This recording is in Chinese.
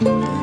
嗯。